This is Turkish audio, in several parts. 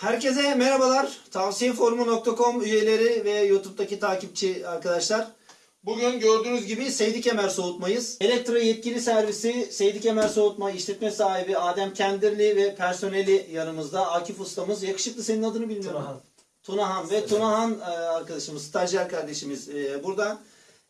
Herkese merhabalar. Tavsiyeforumu.com üyeleri ve YouTube'daki takipçi arkadaşlar. Bugün gördüğünüz gibi Seydi Kemer Soğutmayız. Elektro yetkili servisi Seydi Kemer Soğutma işletme sahibi Adem Kendirli ve personeli yanımızda. Akif ustamız. Yakışıklı senin adını bilmiyorum. Tunahan. Tunahan ve Tunahan e, arkadaşımız, stajyer kardeşimiz e, burada.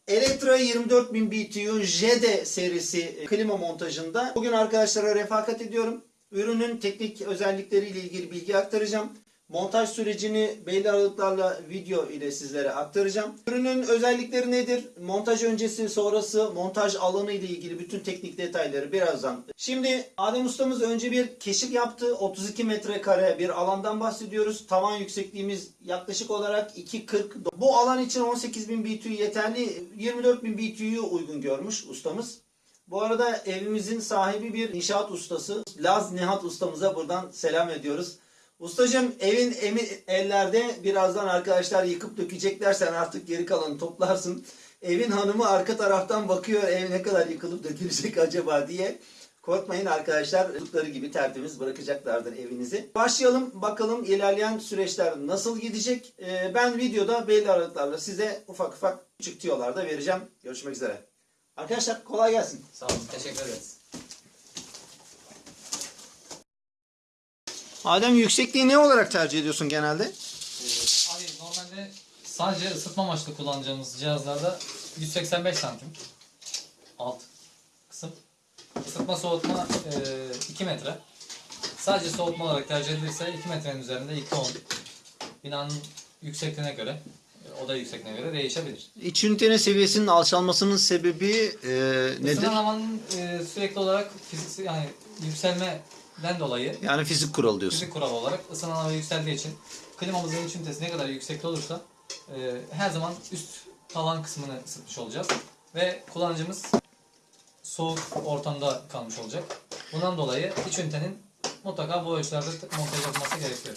Elektro 24000 BTU JD serisi e, klima montajında. Bugün arkadaşlara refakat ediyorum. Ürünün teknik özellikleriyle ilgili bilgi aktaracağım. Montaj sürecini belli aralıklarla video ile sizlere aktaracağım. Ürünün özellikleri nedir? Montaj öncesi, sonrası, montaj alanı ile ilgili bütün teknik detayları birazdan. Şimdi Adem ustamız önce bir keşif yaptı. 32 metrekare bir alandan bahsediyoruz. Tavan yüksekliğimiz yaklaşık olarak 2.40. Bu alan için 18.000 BTU yeterli. 24.000 BTU'yu uygun görmüş ustamız. Bu arada evimizin sahibi bir inşaat ustası. Laz Nihat ustamıza buradan selam ediyoruz. Ustacığım evin emin ellerde birazdan arkadaşlar yıkıp dökecekler sen artık geri kalanı toplarsın. Evin hanımı arka taraftan bakıyor ev ne kadar yıkılıp dökülecek acaba diye. Korkmayın arkadaşlar çocukları gibi tertemiz bırakacaklardır evinizi. Başlayalım bakalım ilerleyen süreçler nasıl gidecek. Ee, ben videoda belli aralıklarla size ufak ufak küçük tiyolar da vereceğim. Görüşmek üzere. Arkadaşlar kolay gelsin. Sağ olun, teşekkür ederiz. Adem yüksekliği ne olarak tercih ediyorsun genelde? Ee, abi normalde sadece ısıtma amaçlı kullanacağımız cihazlarda 185 santim alt kısım. Isıtma soğutma e, 2 metre. Sadece soğutma olarak tercih edilirse 2 metrenin üzerinde 2.10. Binanın yüksekliğine göre, e, oda yüksekliğine göre değişebilir. İç ünitenin seviyesinin alçalmasının sebebi e, nedir? Isınan havanın e, sürekli olarak fiziksel yani yükselmeden dolayı Yani fizik kuralı diyorsun. Fizik kuralı olarak ısınan hava yükseldiği için klimamızın iç ünitesi ne kadar yüksekte olursa e, her zaman üst tavan kısmını ısıtmış olacağız. Ve kullanıcımız soğuk ortamda kalmış olacak. Bundan dolayı iç ünitenin mutlaka bu ölçülerde montaj yapılması gerekiyor.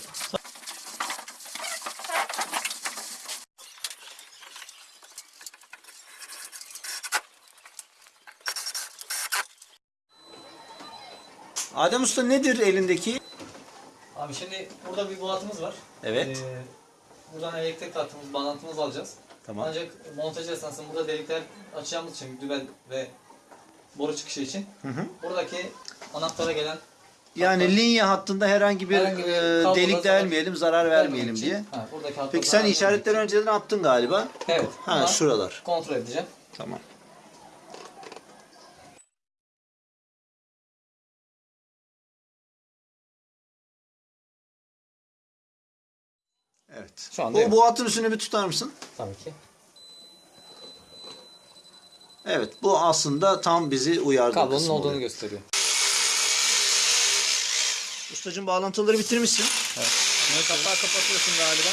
Adem Usta nedir elindeki? Abi şimdi burada bir boğatımız var. Evet. Ee, buradan elektrik hattımız, bağlantımızı alacağız. Tamam. Ancak montaj esnasında burada delikler açacağımız için dübel ve boru çıkışı için Hı hı. buradaki anahtara gelen Yani linye hattında herhangi bir, Herhangi bir e, delik delmeyelim, zarar vermeyelim için- diye. Ha, hatta Peki sen işaretleri önceden attın galiba. Evet. Ha şuralar. Kontrol edeceğim. Tamam. Evet. Şu anda Bu bu hattın üstüne bir tutar mısın? Tabii ki. Evet. Bu aslında tam bizi uyardı. Kablonun kısmı olduğunu oluyor. gösteriyor. Ustacığım bağlantıları bitirmişsin. Evet. Kapağı kapatıyorsun galiba.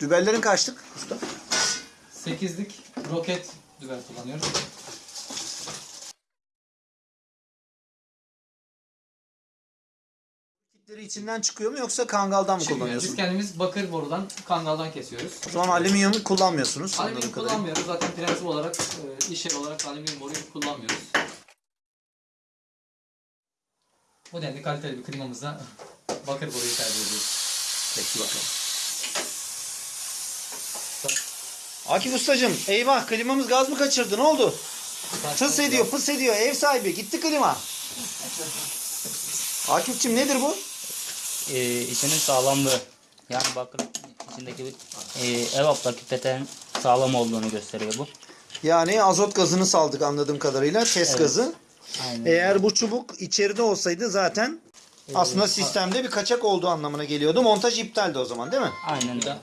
Dübellerin kaçtık usta? 8'lik roket dübel kullanıyoruz. Kitleri içinden çıkıyor mu yoksa kangaldan mı Çıkmıyor. kullanıyorsun? Biz kendimiz bakır borudan, kangaldan kesiyoruz. O zaman alüminyum kullanmıyorsunuz. Alüminyum anladığım kadarıyla. kullanmıyoruz. Zaten prensip olarak, e, iş yeri olarak alüminyum boruyu kullanmıyoruz. Bu denli kaliteli bir klimamızda bakır boruyu tercih ediyoruz. Peki bakalım. Akif ustacığım eyvah klimamız gaz mı kaçırdı ne oldu? Fıs ediyor fıs ediyor ev sahibi gitti klima. Akifçim nedir bu? e, içinin sağlamlığı. Yani bakın içindeki e, evaptaki peteğin sağlam olduğunu gösteriyor bu. Yani azot gazını saldık anladığım kadarıyla test Evet. gazı. Aynen. Eğer bu çubuk içeride olsaydı zaten aslında sistemde bir kaçak olduğu anlamına geliyordu. Montaj iptaldi o zaman değil mi? Aynen öyle.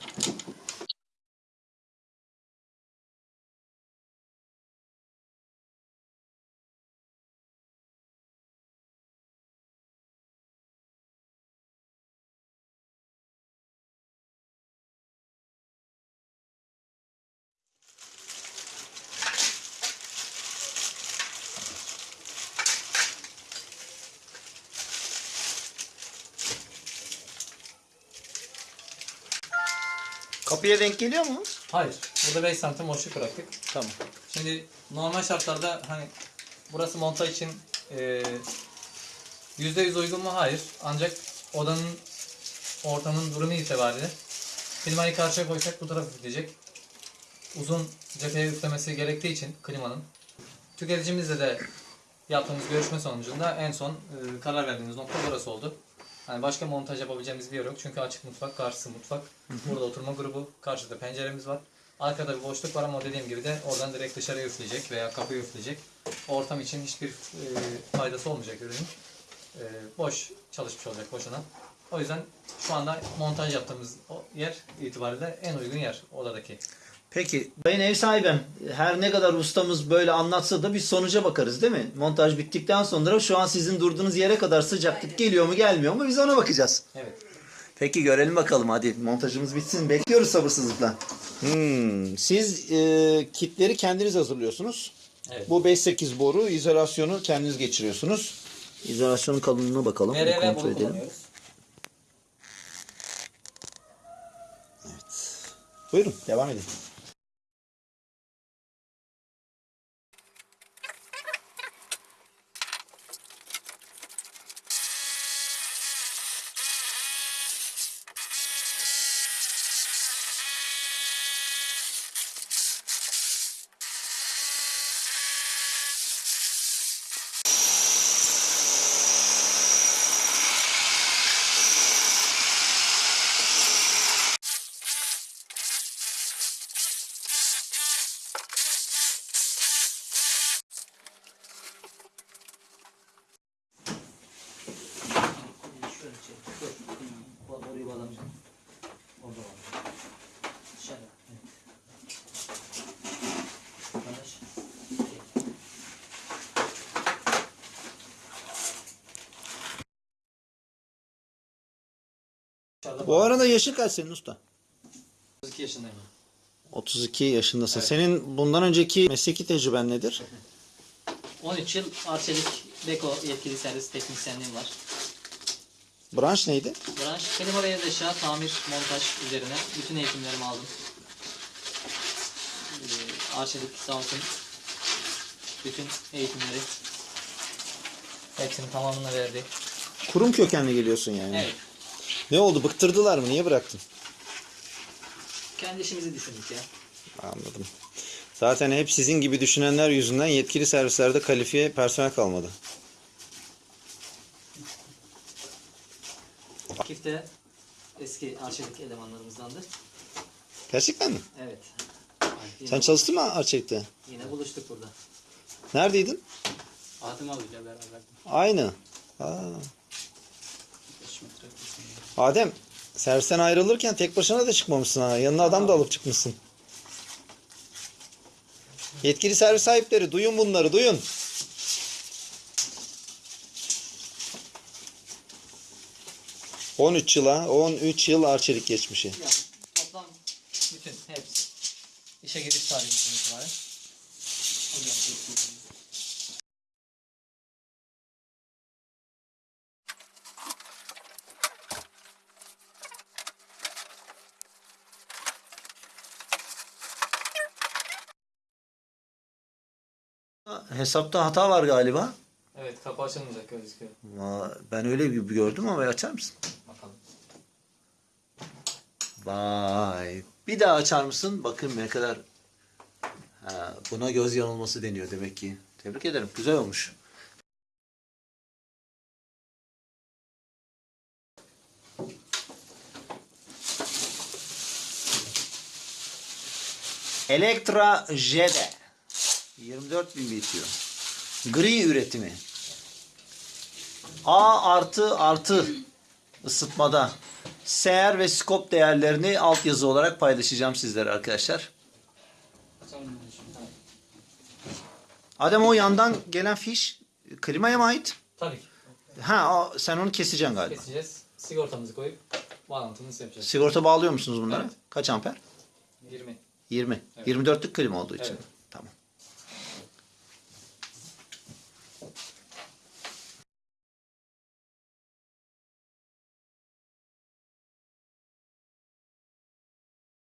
Kapıya denk geliyor mu? Hayır. Burada 5 santim boşluk bıraktık. Tamam. Şimdi normal şartlarda hani burası montaj için e, %100 uygun mu? Hayır. Ancak odanın ortamın durumu itibariyle klimayı karşıya koysak bu taraf üfleyecek. Uzun cepheye üflemesi gerektiği için klimanın tüketicimizle de yaptığımız görüşme sonucunda en son e, karar verdiğimiz nokta burası oldu. Hani başka montaj yapabileceğimiz bir yer yok. Çünkü açık mutfak, karşısı mutfak. Burada oturma grubu, karşıda penceremiz var. Arkada bir boşluk var ama dediğim gibi de oradan direkt dışarıya üfleyecek veya kapıya üfleyecek. Ortam için hiçbir e, faydası olmayacak ürünün. E, boş çalışmış olacak boşuna. O yüzden şu anda montaj yaptığımız yer itibariyle en uygun yer odadaki. Peki sayın ev sahibim her ne kadar ustamız böyle anlatsa da bir sonuca bakarız değil mi? Montaj bittikten sonra şu an sizin durduğunuz yere kadar sıcaklık geliyor mu gelmiyor mu biz ona bakacağız. Evet. Peki görelim bakalım hadi montajımız bitsin bekliyoruz sabırsızlıkla. Hmm, siz e, kitleri kendiniz hazırlıyorsunuz. Evet. Bu 5-8 boru izolasyonu kendiniz geçiriyorsunuz. İzolasyonun kalınlığına bakalım. Nereye ve kontrol edelim. kullanıyoruz. Buyurun devam edin. Orayı bağlamayacağım. Orada bağlayacağım. Dışarı. Evet. Arkadaş. Bu arada yaşın kaç senin usta? 32 yaşındayım. 32 yaşındasın. Senin bundan önceki mesleki tecrüben nedir? 13 yıl Arçelik Beko yetkili servis teknisyenliğim var. Branş neydi? Branş klima ve eşya, tamir, montaj üzerine bütün eğitimlerimi aldım. Ee, Arçelik sağ olsun bütün eğitimleri hepsinin tamamını verdi. Kurum kökenli geliyorsun yani. Evet. Ne oldu? Bıktırdılar mı? Niye bıraktın? Kendi işimizi düşündük ya. Anladım. Zaten hep sizin gibi düşünenler yüzünden yetkili servislerde kalifiye personel kalmadı. Akif de eski Arçelik elemanlarımızdandı. Gerçekten mi? Evet. Yine, Sen çalıştın mı Arçelik'te? yine buluştuk burada. Neredeydin? Adem abiyle beraber. Aynı. Aa. Adem, servisten ayrılırken tek başına da çıkmamışsın ha. Yanına adam da alıp çıkmışsın. Yetkili servis sahipleri duyun bunları duyun. ...13 yıla, 13 yıl arçelik geçmişi. Yani toplam bütün hepsi. İşe giriş tarihimizden itibaren. Hesapta hata var galiba. Evet kapı açılmayacak gözüküyor. Aa, Ben öyle gibi gördüm ama açar mısın? Vay. Bir daha açar mısın? Bakın ne kadar. Ha, buna göz yanılması deniyor demek ki. Tebrik ederim. Güzel olmuş. Elektra Jede. 24 bin bitiyor. Gri üretimi. A artı artı ısıtmada. Seher ve skop değerlerini altyazı olarak paylaşacağım sizlere arkadaşlar. Adem o yandan gelen fiş klimaya mı ait? Tabii ki. Ha o, sen onu keseceksin galiba. Keseceğiz. Sigortamızı koyup bağlantımızı yapacağız. Sigorta bağlıyor musunuz bunlara? Evet. Kaç amper? 20. 20. Evet. 24'lük klima olduğu için. Evet.